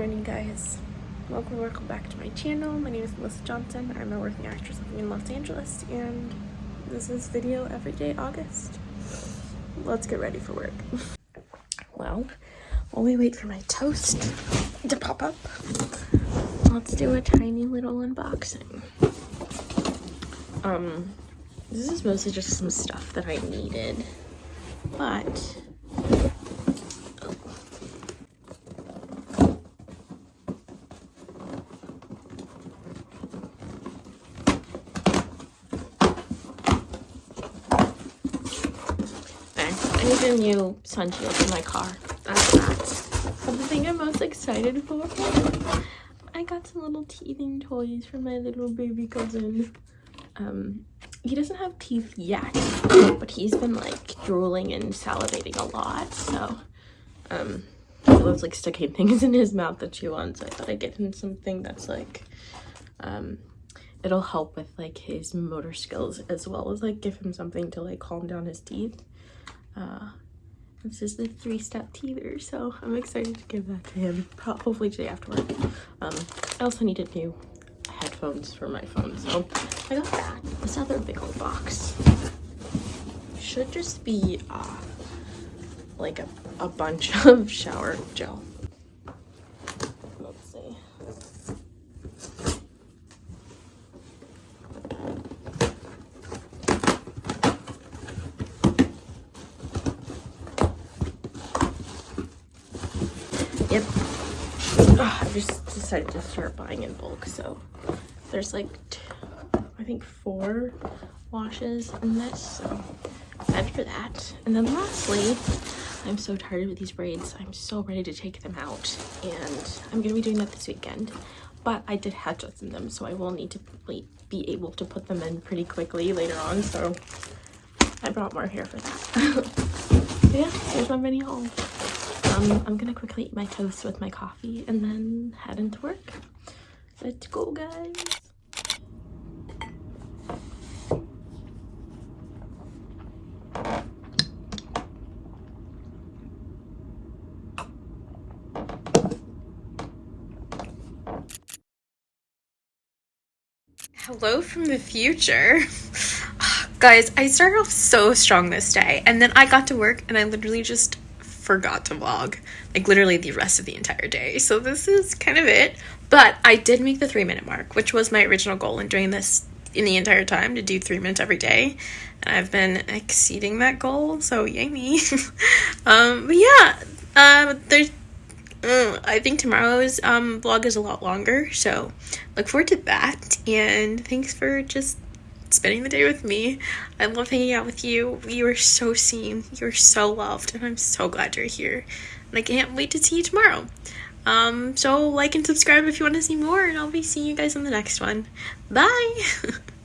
morning guys. Welcome welcome back to my channel. My name is melissa johnson. I'm a working actress living in los angeles and this is video every day august. Let's get ready for work. Well while we wait for my toast to pop up let's do a tiny little unboxing. Um this is mostly just some stuff that i needed but I need a new sun shield in my car. That's that. Thing I'm most excited for, I got some little teething toys for my little baby cousin. Um, he doesn't have teeth yet, but he's been like drooling and salivating a lot. So, um, he loves like sticking things in his mouth to chew on. So I thought I'd get him something that's like, um, it'll help with like his motor skills as well as like give him something to like calm down his teeth. Uh, this is the three-step teether, so I'm excited to give that to him, hopefully today after work. Um, I also needed new headphones for my phone, so I got that. This other big old box should just be uh, like a, a bunch of shower gel. Let's see. Yep. Ugh, I just decided to start buying in bulk, so there's like, I think four washes in this, so excited for that. And then lastly, I'm so tired with these braids. I'm so ready to take them out, and I'm gonna be doing that this weekend. But I did hatch in them, so I will need to be able to put them in pretty quickly later on, so I brought more hair for that. yeah, there's my mini haul. Um, I'm gonna quickly eat my toast with my coffee and then head into work. Let's go, guys. Hello from the future. Guys, I started off so strong this day and then I got to work and I literally just forgot to vlog like literally the rest of the entire day. So this is kind of it. But i did make the three minute mark which was my original goal in doing this in the entire time to do three minutes every day. And i've been exceeding that goal so yay me. Um but yeah uh there's uh, I think tomorrow's um, vlog is a lot longer, so look forward to that. And thanks for just spending the day with me. I love hanging out with you. You are so seen. You're so loved, and I'm so glad you're here. And I can't wait to see you tomorrow. Um, so like and subscribe if you want to see more, and I'll be seeing you guys in the next one. Bye!